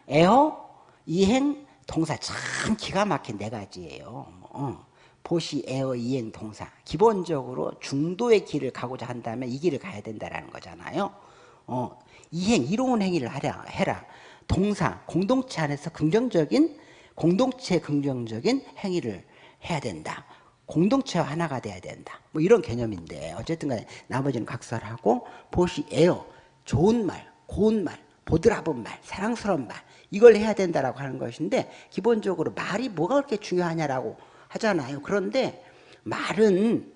애어 이행 동사 참 기가 막힌 네 가지예요. 어. 보시 애어 이행 동사 기본적으로 중도의 길을 가고자 한다면 이 길을 가야 된다라는 거잖아요. 어, 이행 이로운 행위를 하라 해라. 동사 공동체 안에서 긍정적인 공동체 긍정적인 행위를 해야 된다. 공동체와 하나가 돼야 된다. 뭐 이런 개념인데 어쨌든 간에 나머지는 각설하고 보시 에어 좋은 말, 고운 말, 보드라본 말, 사랑스러운 말 이걸 해야 된다라고 하는 것인데 기본적으로 말이 뭐가 그렇게 중요하냐라고 하잖아요. 그런데 말은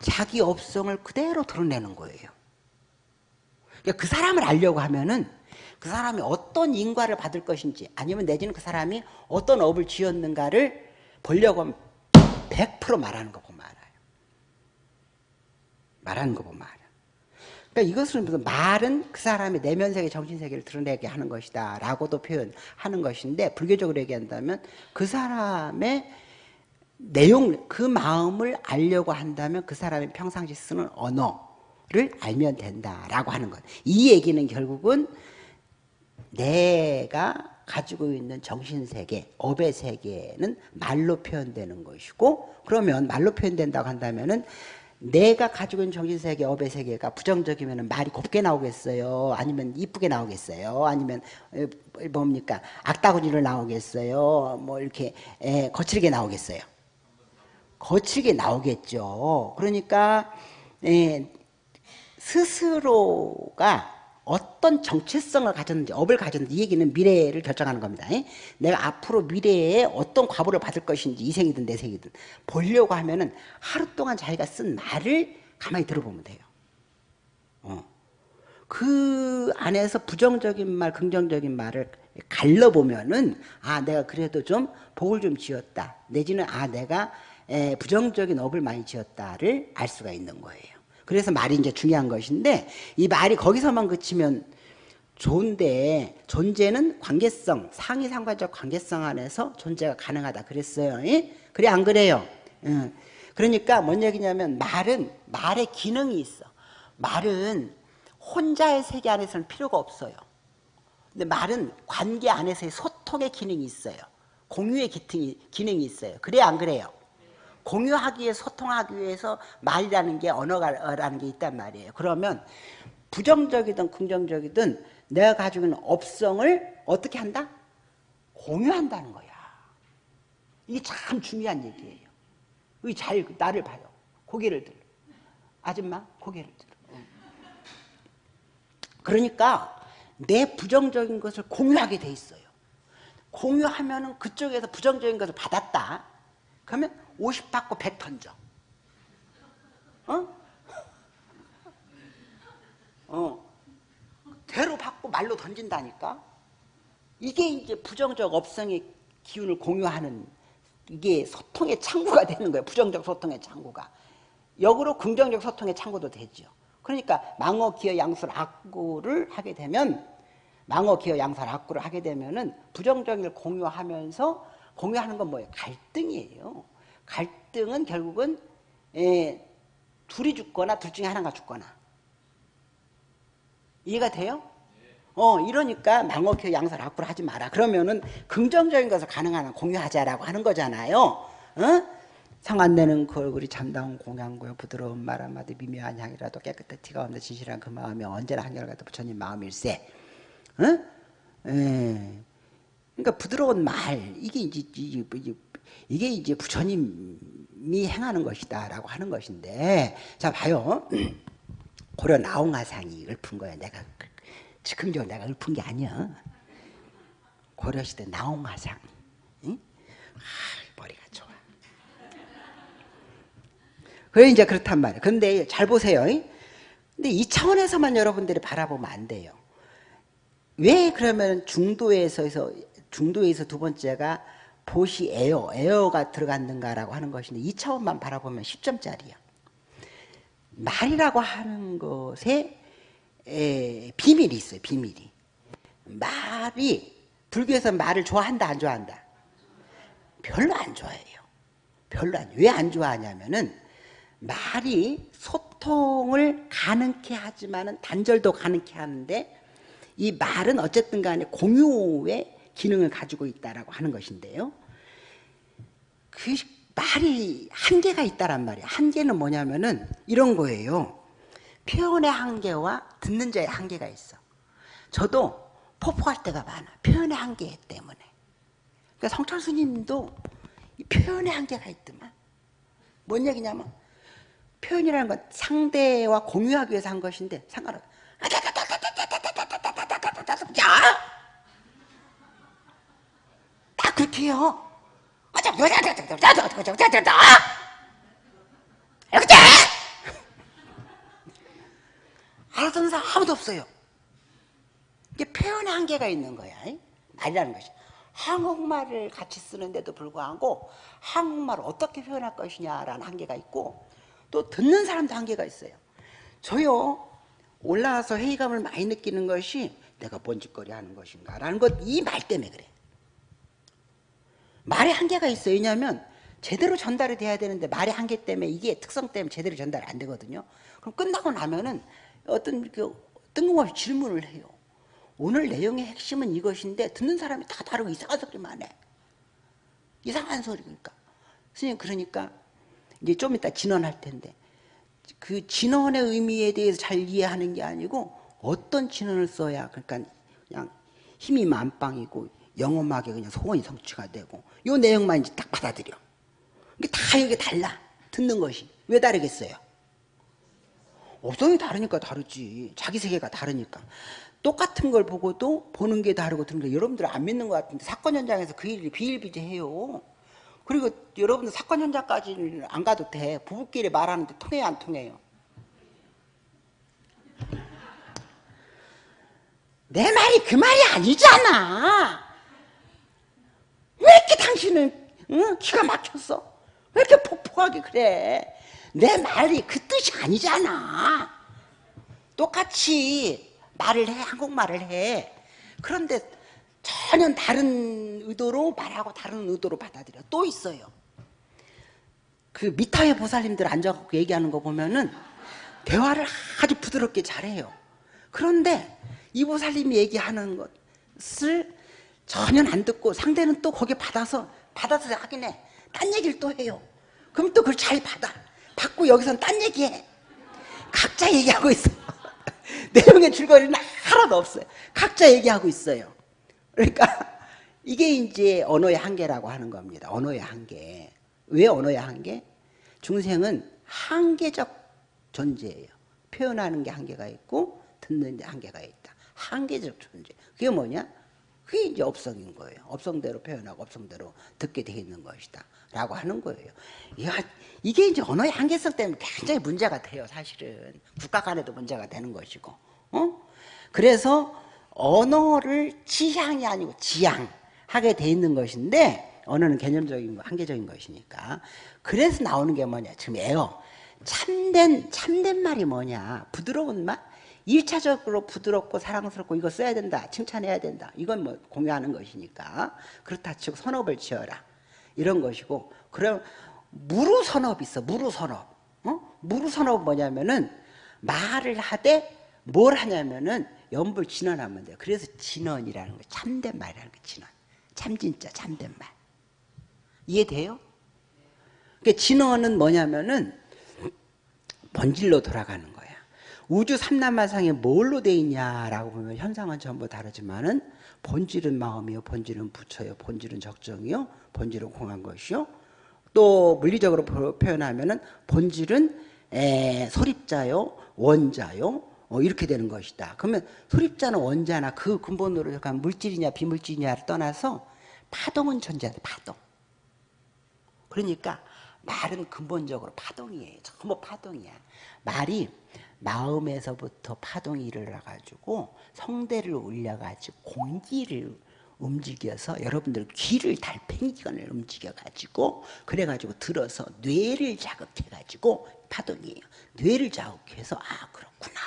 자기 업성을 그대로 드러내는 거예요. 그러니까 그 사람을 알려고 하면은 그 사람이 어떤 인과를 받을 것인지 아니면 내지는 그 사람이 어떤 업을 지었는가를 보려고 하면 100% 말하는 거 보면 알아요. 말하는 거 보면 알아요. 그러니까 이것은 무슨 말은 그 사람의 내면 세계, 정신 세계를 드러내게 하는 것이다 라고도 표현하는 것인데 불교적으로 얘기한다면 그 사람의 내용, 그 마음을 알려고 한다면 그 사람이 평상시 쓰는 언어를 알면 된다라고 하는 것. 이 얘기는 결국은 내가 가지고 있는 정신세계, 업의 세계는 말로 표현되는 것이고 그러면 말로 표현된다고 한다면 은 내가 가지고 있는 정신세계, 업의 세계가 부정적이면 말이 곱게 나오겠어요? 아니면 이쁘게 나오겠어요? 아니면 뭡니까? 악다구니를 나오겠어요? 뭐 이렇게 거칠게 나오겠어요? 거칠게 나오겠죠. 그러니까 스스로가 어떤 정체성을 가졌는지 업을 가졌는지 이 얘기는 미래를 결정하는 겁니다. 내가 앞으로 미래에 어떤 과보를 받을 것인지 이 생이든 내 생이든 보려고 하면 은 하루 동안 자기가 쓴 말을 가만히 들어보면 돼요. 어. 그 안에서 부정적인 말, 긍정적인 말을 갈라보면은 아 내가 그래도 좀 복을 좀 지었다. 내지는 아 내가 부정적인 업을 많이 지었다를 알 수가 있는 거예요. 그래서 말이 이제 중요한 것인데 이 말이 거기서만 그치면 좋은데 존재는 관계성, 상위 상관적 관계성 안에서 존재가 가능하다 그랬어요. 예? 그래 안 그래요? 예. 그러니까 뭔 얘기냐면 말은 말의 기능이 있어. 말은 혼자의 세계 안에서는 필요가 없어요. 근데 말은 관계 안에서의 소통의 기능이 있어요. 공유의 기능이, 기능이 있어요. 그래 안 그래요? 공유하기 위해 소통하기 위해서 말이라는 게 언어라는 게 있단 말이에요. 그러면 부정적이든 긍정적이든 내가 가지고 있는 업성을 어떻게 한다? 공유한다는 거야. 이게 참 중요한 얘기예요. 잘 나를 봐요. 고개를 들어. 아줌마 고개를 들어. 그러니까 내 부정적인 것을 공유하게 돼 있어요. 공유하면 은 그쪽에서 부정적인 것을 받았다. 그러면 50 받고 100 던져. 어? 어. 대로 받고 말로 던진다니까? 이게 이제 부정적 업성의 기운을 공유하는 이게 소통의 창구가 되는 거예요. 부정적 소통의 창구가. 역으로 긍정적 소통의 창구도 되죠. 그러니까 망어, 기어, 양술, 악구를 하게 되면 망어, 기어, 양술, 악구를 하게 되면 은 부정적인 걸 공유하면서 공유하는 건 뭐예요? 갈등이에요. 갈등은 결국은 예, 둘이 죽거나 둘 중에 하나가 죽거나 이해가 돼요? 어 이러니까 망어키어 양설 악구를 하지 마라 그러면은 긍정적인 것을 가능한 한 공유하자라고 하는 거잖아요 어? 상안되는 그 얼굴이 참다운 공양고요 부드러운 말 한마디 미묘한 향이라도 깨끗해 티가 없는 진실한 그 마음이 언제나 한결같은 부처님 마음일세 어? 에. 그러니까 부드러운 말 이게 이제 이 게 이제 부처님이 행하는 것이다라고 하는 것인데 자 봐요 고려 나홍화상이 읊은 거야 내가 즉흥적으로 내가 읊은 게 아니야. 고려시대 나홍화상. 응? 아, 머리가 좋아. 그래 이제 그렇단 말이에요. 근데 잘 보세요. 근데 이 차원에서만 여러분들이 바라보면 안 돼요. 왜 그러면 중도에서 중도에서 두 번째가 보시 에어, 에어가 들어갔는가라고 하는 것인데 이 차원만 바라보면 10점짜리야. 말이라고 하는 것에 에, 비밀이 있어요. 비밀이. 말이 불교에서 말을 좋아한다 안 좋아한다? 별로 안 좋아해요. 별로 안. 왜 안 좋아하냐면은 말이 소통을 가능케 하지만은 단절도 가능케 하는데 이 말은 어쨌든 간에 공유의 기능을 가지고 있다라고 하는 것인데요. 그 말이 한계가 있다란 말이에요. 한계는 뭐냐면은 이런 거예요. 표현의 한계와 듣는 자의 한계가 있어. 저도 포포할 때가 많아. 표현의 한계 때문에. 그러니까 성철 스님도 표현의 한계가 있더만. 뭔 얘기냐면 표현이라는 건 상대와 공유하기 위해서 한 것인데 상관없어. 해요. 이렇게 알아듣는 사람 아무도 없어요. 이게 표현의 한계가 있는 거야. 말이라는 것이. 한국말을 같이 쓰는데도 불구하고 한국말을 어떻게 표현할 것이냐라는 한계가 있고 또 듣는 사람도 한계가 있어요. 저요 올라와서 회의감을 많이 느끼는 것이 내가 뭔 짓거리 하는 것인가 라는 것 이 말 때문에 그래. 말에 한계가 있어요. 왜냐하면 제대로 전달이 돼야 되는데 말의 한계 때문에 이게 특성 때문에 제대로 전달이 안 되거든요. 그럼 끝나고 나면은 어떤 그 뜬금없이 질문을 해요. 오늘 내용의 핵심은 이것인데 듣는 사람이 다 다르고 이상한 소리만 해. 이상한 소리 그러니까. 선생님 그러니까 이제 좀 이따 진언할 텐데 그 진언의 의미에 대해서 잘 이해하는 게 아니고 어떤 진언을 써야 그러니까 그냥 힘이 만빵이고 영험하게 그냥 소원이 성취가 되고 요 내용만 이제 딱 받아들여. 이게 다 이게 달라. 듣는 것이. 왜 다르겠어요? 업성이 다르니까 다르지. 자기 세계가 다르니까. 똑같은 걸 보고도 보는 게 다르고 듣는 게 여러분들 안 믿는 것 같은데 사건 현장에서 그 일이 비일비재해요. 그리고 여러분들 사건 현장까지는 안 가도 돼. 부부끼리 말하는데 통해요 안 통해요? 내 말이 그 말이 아니잖아. 왜 이렇게 당신은 응? 기가 막혔어? 왜 이렇게 폭폭하게 그래? 내 말이 그 뜻이 아니잖아. 똑같이 말을 해, 한국말을 해. 그런데 전혀 다른 의도로 말하고 다른 의도로 받아들여. 또 있어요. 그 미타의 보살님들 앉아갖고 얘기하는 거 보면은 대화를 아주 부드럽게 잘해요. 그런데 이 보살님이 얘기하는 것을 전혀 안 듣고 상대는 또 거기에 받아서 받아서 하긴 해. 딴 얘기를 또 해요. 그럼 또 그걸 잘 받아. 받고 여기서는 딴 얘기해. 각자 얘기하고 있어. 내용의 줄거리는 하나도 없어요. 각자 얘기하고 있어요. 그러니까 이게 이제 언어의 한계라고 하는 겁니다. 언어의 한계. 왜 언어의 한계? 중생은 한계적 존재예요. 표현하는 게 한계가 있고 듣는 데 한계가 있다. 한계적 존재. 그게 뭐냐? 그게 이제 업성인 거예요. 업성대로 표현하고 업성대로 듣게 돼 있는 것이다. 라고 하는 거예요. 이게 이제 언어의 한계성 때문에 굉장히 문제가 돼요, 사실은. 국가 간에도 문제가 되는 것이고. 어? 그래서 언어를 지향이 아니고 지향하게 돼 있는 것인데, 언어는 개념적인 거, 한계적인 것이니까. 그래서 나오는 게 뭐냐, 지금 에어. 참된, 참된 말이 뭐냐, 부드러운 말? 일차적으로 부드럽고 사랑스럽고 이거 써야 된다. 칭찬해야 된다. 이건 뭐 공유하는 것이니까. 그렇다 치고 선업을 지어라. 이런 것이고. 그럼 무루선업이 있어. 무루선업. 어? 무루선업은 뭐냐면은 말을 하되 뭘 하냐면은 연불 진언하면 돼요. 그래서 진언이라는 거 참된 말이라는 거 진언. 참 진짜 참된 말. 이해돼요? 그러니까 진언은 뭐냐면은 본질로 돌아가는. 우주 삼남마상에 뭘로 돼 있냐라고 보면 현상은 전부 다르지만은 본질은 마음이요, 본질은 부처요, 본질은 적정이요, 본질은 공한 것이요. 또 물리적으로 표현하면은 본질은 에, 소립자요, 원자요, 어, 이렇게 되는 것이다. 그러면 소립자는 원자나 그 근본으로 약간 물질이냐 비물질이냐를 떠나서 파동은 존재한다. 파동. 그러니까 말은 근본적으로 파동이에요. 전부 파동이야. 말이 마음에서부터 파동이 일어나가지고 성대를 올려가지고 공기를 움직여서 여러분들 귀를 달팽이관을 움직여가지고 그래가지고 들어서 뇌를 자극해가지고 파동이에요. 뇌를 자극해서 아 그렇구나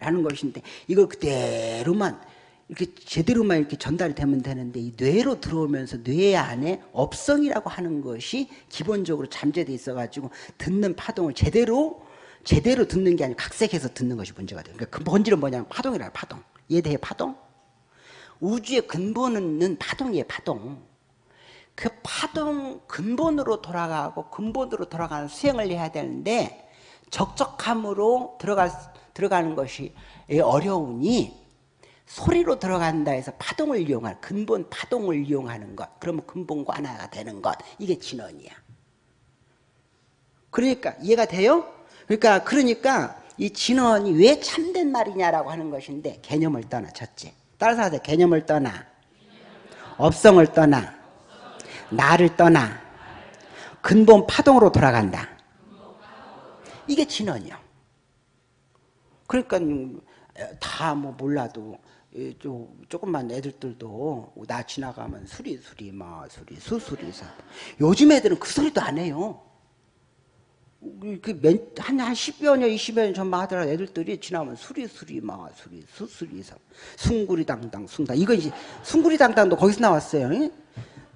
라는 것인데 이걸 그대로만 이렇게 제대로만 이렇게 전달이 되면 되는데 이 뇌로 들어오면서 뇌 안에 업성이라고 하는 것이 기본적으로 잠재돼 있어가지고 듣는 파동을 제대로 제대로 듣는 게 아니고 각색해서 듣는 것이 문제가 돼요. 그러니까 그 본질은 뭐냐면 파동이라 파동. 이해돼요? 파동? 우주의 근본은 파동이에요. 파동. 그 파동 근본으로 돌아가고 근본으로 돌아가는 수행을 해야 되는데 적적함으로 들어가, 들어가는 것이 어려우니 소리로 들어간다 해서 파동을 이용할 근본 파동을 이용하는 것 그러면 근본과 하나가 되는 것 이게 진원이야 그러니까 이해가 돼요? 그러니까 그러니까 이 진언이 왜 참된 말이냐라고 하는 것인데 개념을 떠나 첫째. 따라서 하세요. 개념을 떠나 업성을 떠나 나를 떠나 근본 파동으로 돌아간다. 이게 진언이야. 그러니까 다 뭐 몰라도 조금만 애들들도 나 지나가면 수리 수리 마 수리 수수리 사 요즘 애들은 그 소리도 안 해요. 그한 한 10여 년, 20여 년 전만 하더라도 애들들이 지나면 수리수리 마 수리 수수리 사 숭구리당당 숭당. 이거 이제 숭구리당당도 거기서 나왔어요.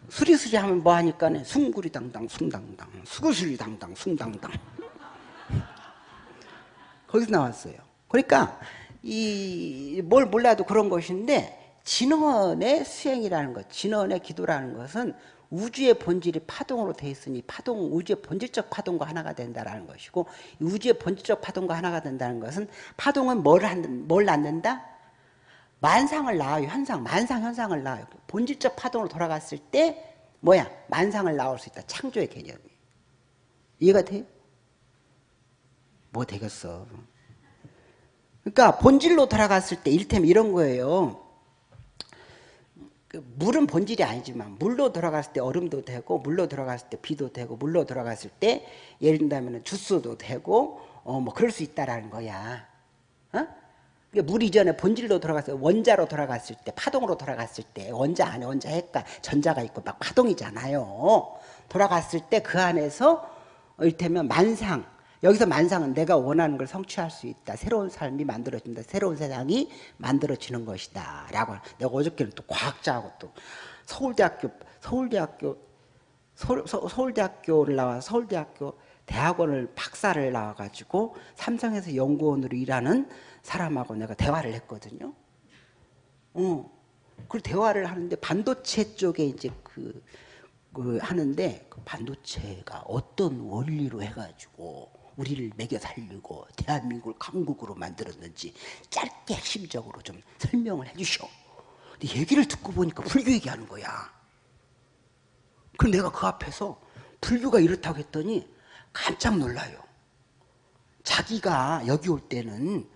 수리수리 하면 뭐 하니까 숭구리당당 숭당당. 수구수리당당 숭당당. 거기서 나왔어요. 그러니까 이 뭘 몰라도 그런 것인데 진원의 수행이라는 것, 진원의 기도라는 것은 우주의 본질이 파동으로 돼 있으니 파동 우주의 본질적 파동과 하나가 된다라는 것이고 우주의 본질적 파동과 하나가 된다는 것은 파동은 뭘, 한, 뭘 낳는다? 만상을 낳아요. 현상, 만상 현상을 낳아요. 본질적 파동으로 돌아갔을 때 뭐야? 만상을 낳을 수 있다. 창조의 개념이. 이해가 돼? 뭐 되겠어. 그러니까 본질로 돌아갔을 때 일테면 이런 거예요. 그 물은 본질이 아니지만 물로 들어갔을 때 얼음도 되고 물로 들어갔을 때 비도 되고 물로 들어갔을 때 예를 든다면 주스도 되고 어 뭐 그럴 수 있다라는 거야. 어? 물 이전에 본질로 들어갔을 때 원자로 들어갔을 때 파동으로 들어갔을 때 원자 안에 원자 핵과 전자가 있고 막 파동이잖아요. 돌아갔을 때 그 안에서 이를테면 만상 여기서 만상은 내가 원하는 걸 성취할 수 있다. 새로운 삶이 만들어진다. 새로운 세상이 만들어지는 것이다. 라고 내가 어저께는 또 과학자하고 또 서울대학교 서울대학교 서울, 서울대학교를 나와 서울대학교 대학원을 박사를 나와가지고 삼성에서 연구원으로 일하는 사람하고 내가 대화를 했거든요. 어. 그 대화를 하는데 반도체 쪽에 이제 그, 그 하는데 그 반도체가 어떤 원리로 해가지고 우리를 먹여 살리고 대한민국을 강국으로 만들었는지 짧게 핵심적으로 좀 설명을 해주셔. 근데 얘기를 듣고 보니까 불교 얘기하는 거야. 그럼 내가 그 앞에서 불교가 이렇다고 했더니 깜짝 놀라요. 자기가 여기 올 때는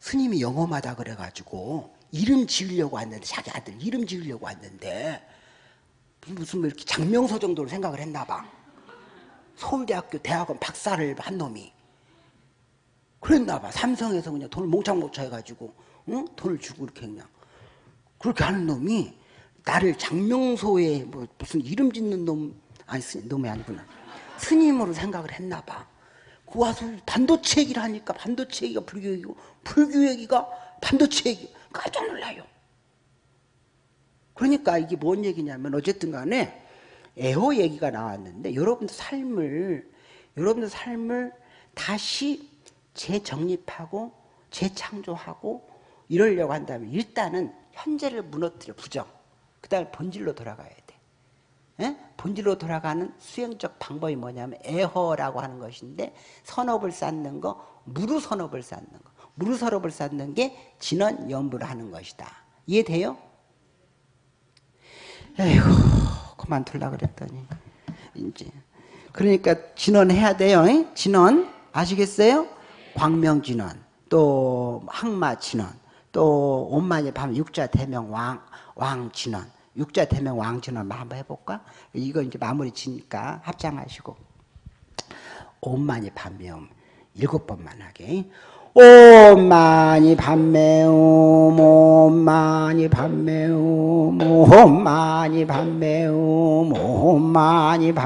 스님이 영험하다 그래가지고 이름 지으려고 왔는데 자기 아들 이름 지으려고 왔는데 무슨 뭐 이렇게 장명서 정도로 생각을 했나 봐. 서울대학교 대학원 박사를 한 놈이 그랬나 봐. 삼성에서 그냥 돈을 몽창 몽창 해가지고 응? 돈을 주고 이렇게 그냥 그렇게 하는 놈이 나를 장명소에 뭐 무슨 이름 짓는 놈 아니 스님, 놈이 아니구나 스님으로 생각을 했나 봐. 그 와서 반도체 얘기를 하니까 반도체 얘기가 불교 얘기고 불교 얘기가 반도체 얘기 깜짝 놀라요. 그러니까 이게 뭔 얘기냐면 어쨌든 간에 애호 얘기가 나왔는데 여러분들 삶을 여러분들 삶을 다시 재정립하고 재창조하고 이러려고 한다면 일단은 현재를 무너뜨려 부정. 그 다음에 본질로 돌아가야 돼. 예? 본질로 돌아가는 수행적 방법이 뭐냐면 애허라고 하는 것인데 선업을 쌓는 거 무루 선업을 쌓는 거. 무루 선업을 쌓는 게 진원 연부를 하는 것이다. 이해돼요? 에휴 그만둘라 그랬더니 이제 그러니까 진원해야 돼요. 에? 진원 아시겠어요? 광명 진원 또 항마 진원 또 온만이 밤 육자 대명 왕 왕 진원 육자 대명 왕 진원 한번 해볼까? 이거 이제 마무리 지니까 합장하시고 온만이 밤명 일곱 번만 하게 옴마니 밤매움 옴마니 밤매움 옴마니 밤매움 옴마니 밤